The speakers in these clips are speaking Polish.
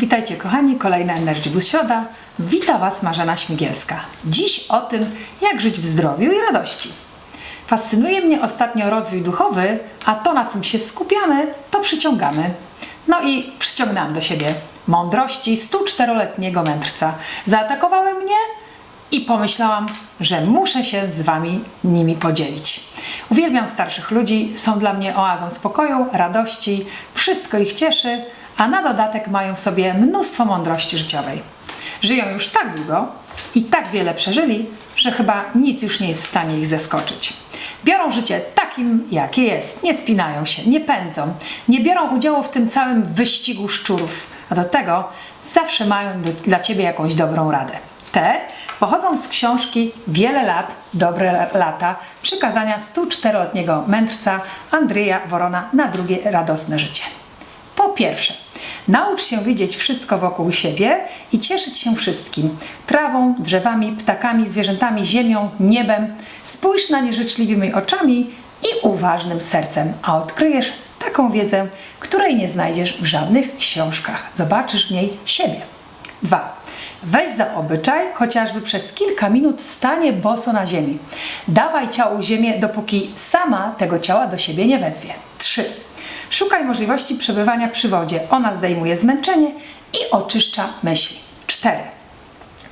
Witajcie kochani, kolejna Energy Boost Środa. Wita Was Marzena Śmigielska. Dziś o tym, jak żyć w zdrowiu i radości. Fascynuje mnie ostatnio rozwój duchowy, a to na czym się skupiamy, to przyciągamy. No i przyciągnęłam do siebie mądrości 104-letniego mędrca. Zaatakowały mnie i pomyślałam, że muszę się z Wami nimi podzielić. Uwielbiam starszych ludzi, są dla mnie oazą spokoju, radości, wszystko ich cieszy, a na dodatek mają w sobie mnóstwo mądrości życiowej. Żyją już tak długo i tak wiele przeżyli, że chyba nic już nie jest w stanie ich zaskoczyć. Biorą życie takim, jakie jest, nie spinają się, nie pędzą, nie biorą udziału w tym całym wyścigu szczurów, a do tego zawsze mają do, dla Ciebie jakąś dobrą radę. Te pochodzą z książki Wiele lat, dobre lata, przykazania 104-letniego mędrca Andrzeja Worona na drugie radosne życie. Po pierwsze, naucz się widzieć wszystko wokół siebie i cieszyć się wszystkim. Trawą, drzewami, ptakami, zwierzętami, ziemią, niebem. Spójrz na nie życzliwymi oczami i uważnym sercem, a odkryjesz taką wiedzę, której nie znajdziesz w żadnych książkach. Zobaczysz w niej siebie. 2. Weź za obyczaj, chociażby przez kilka minut stanie boso na ziemi. Dawaj ciału ziemię, dopóki sama tego ciała do siebie nie wezwie. 3. Szukaj możliwości przebywania przy wodzie. Ona zdejmuje zmęczenie i oczyszcza myśli. 4.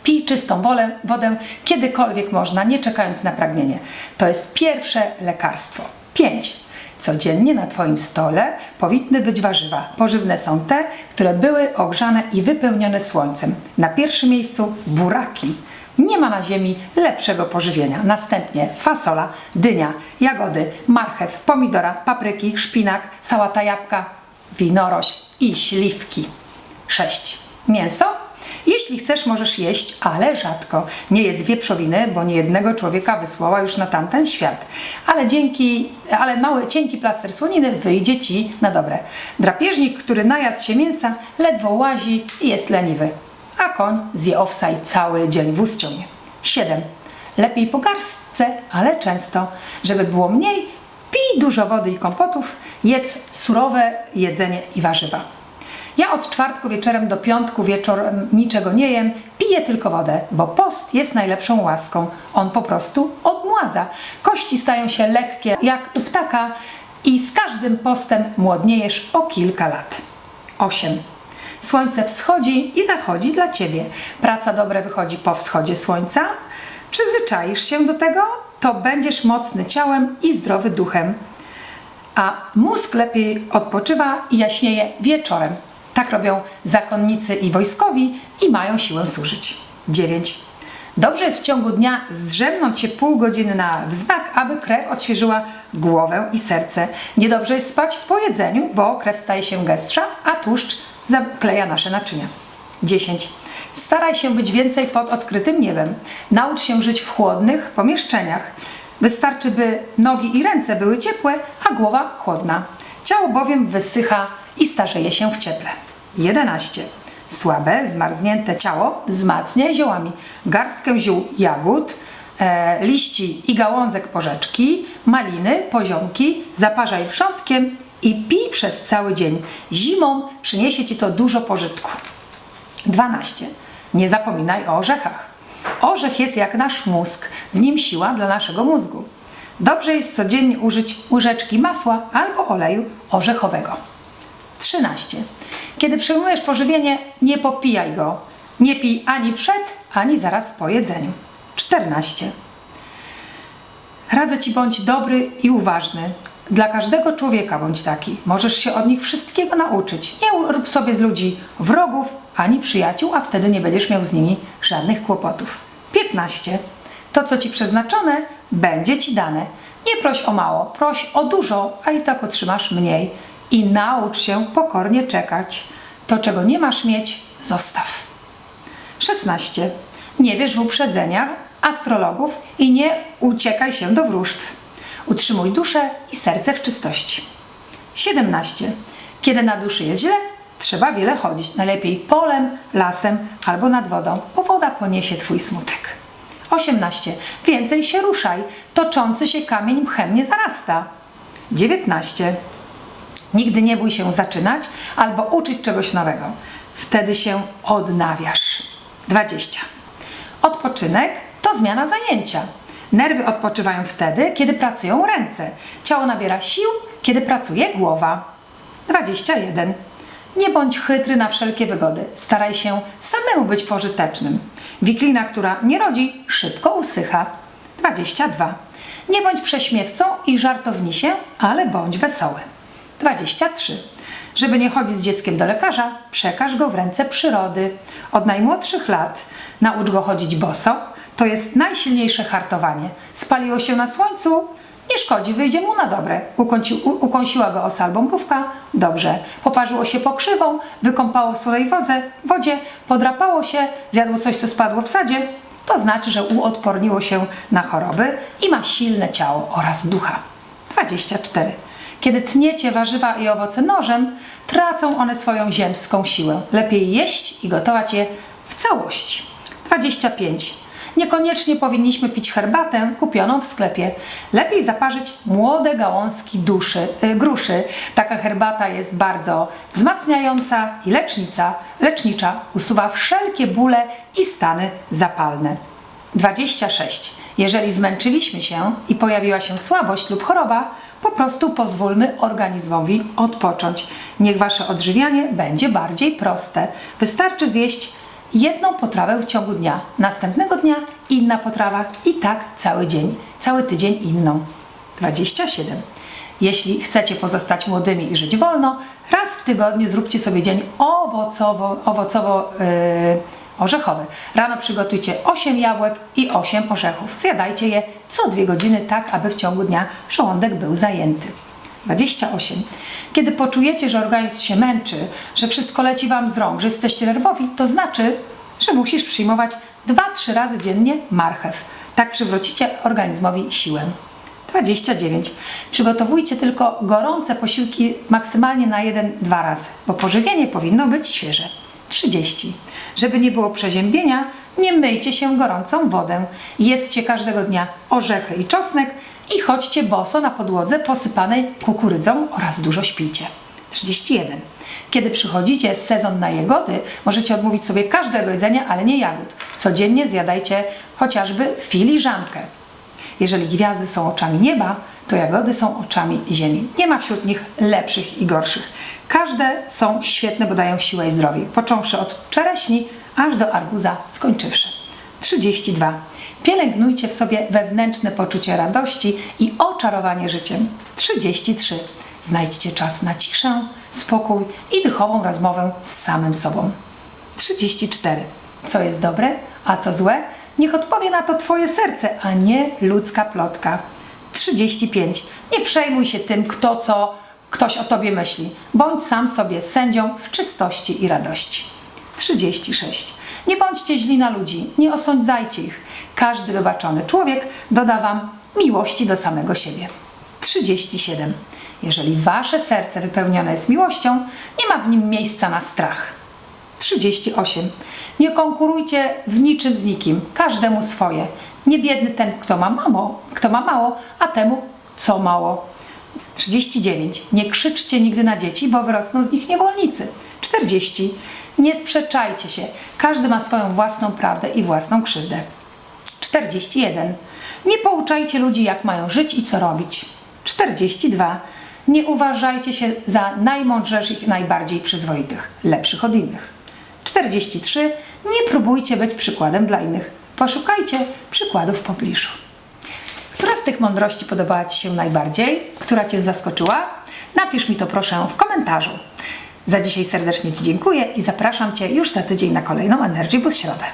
Pij czystą wodę kiedykolwiek można, nie czekając na pragnienie. To jest pierwsze lekarstwo. 5. Codziennie na Twoim stole powinny być warzywa. Pożywne są te, które były ogrzane i wypełnione słońcem. Na pierwszym miejscu buraki. Nie ma na ziemi lepszego pożywienia. Następnie fasola, dynia, jagody, marchew, pomidora, papryki, szpinak, sałata jabłka, winorośl i śliwki. 6. Mięso? Jeśli chcesz, możesz jeść, ale rzadko. Nie jedz wieprzowiny, bo niejednego człowieka wysłała już na tamten świat. Ale dzięki, ale mały, cienki plaster słoniny wyjdzie Ci na dobre. Drapieżnik, który najadł się mięsa, ledwo łazi i jest leniwy. A koń zje owsa i cały dzień wóz ciągnie. 7. Lepiej po garstce, ale często. Żeby było mniej, pij dużo wody i kompotów, jedz surowe jedzenie i warzywa. Ja od czwartku wieczorem do piątku wieczorem niczego nie jem, piję tylko wodę, bo post jest najlepszą łaską. On po prostu odmładza. Kości stają się lekkie jak u ptaka i z każdym postem młodniejesz o kilka lat. 8. Słońce wschodzi i zachodzi dla Ciebie. Praca dobra wychodzi po wschodzie słońca. Przyzwyczaisz się do tego, to będziesz mocny ciałem i zdrowy duchem. A mózg lepiej odpoczywa i jaśnieje wieczorem. Tak robią zakonnicy i wojskowi i mają siłę służyć. 9. Dobrze jest w ciągu dnia zdrzemnąć się pół godziny na wznak, aby krew odświeżyła głowę i serce. Niedobrze jest spać po jedzeniu, bo krew staje się gęstsza, a tłuszcz zakleja nasze naczynia. 10. Staraj się być więcej pod odkrytym niebem. Naucz się żyć w chłodnych pomieszczeniach. Wystarczy, by nogi i ręce były ciepłe, a głowa chłodna. Ciało bowiem wysycha i starzeje się w cieple. 11. Słabe, zmarznięte ciało wzmacnia ziołami. Garstkę ziół jagód, e, liści i gałązek porzeczki, maliny, poziomki, zaparzaj wrzątkiem i pij przez cały dzień. Zimą przyniesie Ci to dużo pożytku. 12. Nie zapominaj o orzechach. Orzech jest jak nasz mózg, w nim siła dla naszego mózgu. Dobrze jest codziennie użyć łyżeczki masła albo oleju orzechowego. 13. Kiedy przyjmujesz pożywienie, nie popijaj go. Nie pij ani przed, ani zaraz po jedzeniu. 14. Radzę Ci bądź dobry i uważny. Dla każdego człowieka bądź taki. Możesz się od nich wszystkiego nauczyć. Nie rób sobie z ludzi wrogów ani przyjaciół, a wtedy nie będziesz miał z nimi żadnych kłopotów. 15. To, co Ci przeznaczone, będzie Ci dane. Nie proś o mało, proś o dużo, a i tak otrzymasz mniej. I naucz się pokornie czekać. To, czego nie masz mieć, zostaw. 16. Nie wierz w uprzedzenia astrologów i nie uciekaj się do wróżb. Utrzymuj duszę i serce w czystości. 17. Kiedy na duszy jest źle, trzeba wiele chodzić. Najlepiej polem, lasem albo nad wodą, bo woda poniesie Twój smutek. 18. Więcej się ruszaj. Toczący się kamień mchem nie zarasta. 19. Nigdy nie bój się zaczynać albo uczyć czegoś nowego. wtedy się odnawiasz. 20. Odpoczynek to zmiana zajęcia. Nerwy odpoczywają wtedy, kiedy pracują ręce. Ciało nabiera sił, kiedy pracuje głowa. 21. Nie bądź chytry na wszelkie wygody. Staraj się samemu być pożytecznym. Wiklina, która nie rodzi, szybko usycha. 22. Nie bądź prześmiewcą i żartownisiem, ale bądź wesoły. 23. Żeby nie chodzić z dzieckiem do lekarza, przekaż go w ręce przyrody. Od najmłodszych lat naucz go chodzić boso. To jest najsilniejsze hartowanie. Spaliło się na słońcu? Nie szkodzi, wyjdzie mu na dobre. Ukąci, u, ukąsiła go osa albo? Dobrze. Poparzyło się pokrzywą, wykąpało w swojej wodze, wodzie, podrapało się, zjadło coś, co spadło w sadzie? To znaczy, że uodporniło się na choroby i ma silne ciało oraz ducha. 24. Kiedy tniecie warzywa i owoce nożem, tracą one swoją ziemską siłę. Lepiej jeść i gotować je w całości. 25. Niekoniecznie powinniśmy pić herbatę kupioną w sklepie. Lepiej zaparzyć młode gałązki duszy, y, gruszy. Taka herbata jest bardzo wzmacniająca i lecznica, lecznicza. Usuwa wszelkie bóle i stany zapalne. 26. Jeżeli zmęczyliśmy się i pojawiła się słabość lub choroba, po prostu pozwólmy organizmowi odpocząć. Niech wasze odżywianie będzie bardziej proste. Wystarczy zjeść jedną potrawę w ciągu dnia, następnego dnia inna potrawa i tak cały dzień, cały tydzień inną. 27. Jeśli chcecie pozostać młodymi i żyć wolno, raz w tygodniu zróbcie sobie dzień owocowo, owocowo yy, orzechowy. Rano przygotujcie 8 jabłek i 8 orzechów. Zjadajcie je co 2 godziny, tak aby w ciągu dnia żołądek był zajęty. 28. Kiedy poczujecie, że organizm się męczy, że wszystko leci Wam z rąk, że jesteście nerwowi, to znaczy, że musisz przyjmować 2-3 razy dziennie marchew. Tak przywrócicie organizmowi siłę. 29. Przygotowujcie tylko gorące posiłki maksymalnie na 1-2 razy, bo pożywienie powinno być świeże. 30. Żeby nie było przeziębienia, nie myjcie się gorącą wodę. Jedzcie każdego dnia orzechy i czosnek i chodźcie boso na podłodze posypanej kukurydzą oraz dużo śpijcie. 31. Kiedy przychodzicie sezon na jagody, możecie odmówić sobie każdego jedzenia, ale nie jagód. Codziennie zjadajcie chociażby filiżankę. Jeżeli gwiazdy są oczami nieba, to jagody są oczami ziemi. Nie ma wśród nich lepszych i gorszych. Każde są świetne, bo dają siłę i zdrowie. Począwszy od czereśni, aż do arbuza skończywszy. 32. Pielęgnujcie w sobie wewnętrzne poczucie radości i oczarowanie życiem. 33. Znajdźcie czas na ciszę, spokój i duchową rozmowę z samym sobą. 34. Co jest dobre, a co złe? Niech odpowie na to Twoje serce, a nie ludzka plotka. 35. Nie przejmuj się tym, kto co ktoś o Tobie myśli. Bądź sam sobie sędzią w czystości i radości. 36. Nie bądźcie źli na ludzi, nie osądzajcie ich. Każdy wybaczony człowiek doda Wam miłości do samego siebie. 37. Jeżeli Wasze serce wypełnione jest miłością, nie ma w nim miejsca na strach. 38. Nie konkurujcie w niczym z nikim, każdemu swoje. Nie biedny ten, kto ma mało, kto ma mało, a temu co mało. 39. Nie krzyczcie nigdy na dzieci, bo wyrosną z nich niewolnicy. 40. Nie sprzeczajcie się. Każdy ma swoją własną prawdę i własną krzywdę. 41. Nie pouczajcie ludzi, jak mają żyć i co robić. 42. Nie uważajcie się za najmądrzejszych i najbardziej przyzwoitych, lepszych od innych. 43. Nie próbujcie być przykładem dla innych. Poszukajcie przykładów w pobliżu. Która z tych mądrości podobała Ci się najbardziej? Która Cię zaskoczyła? Napisz mi to proszę w komentarzu. Za dzisiaj serdecznie Ci dziękuję i zapraszam Cię już za tydzień na kolejną Energy Boost Środę.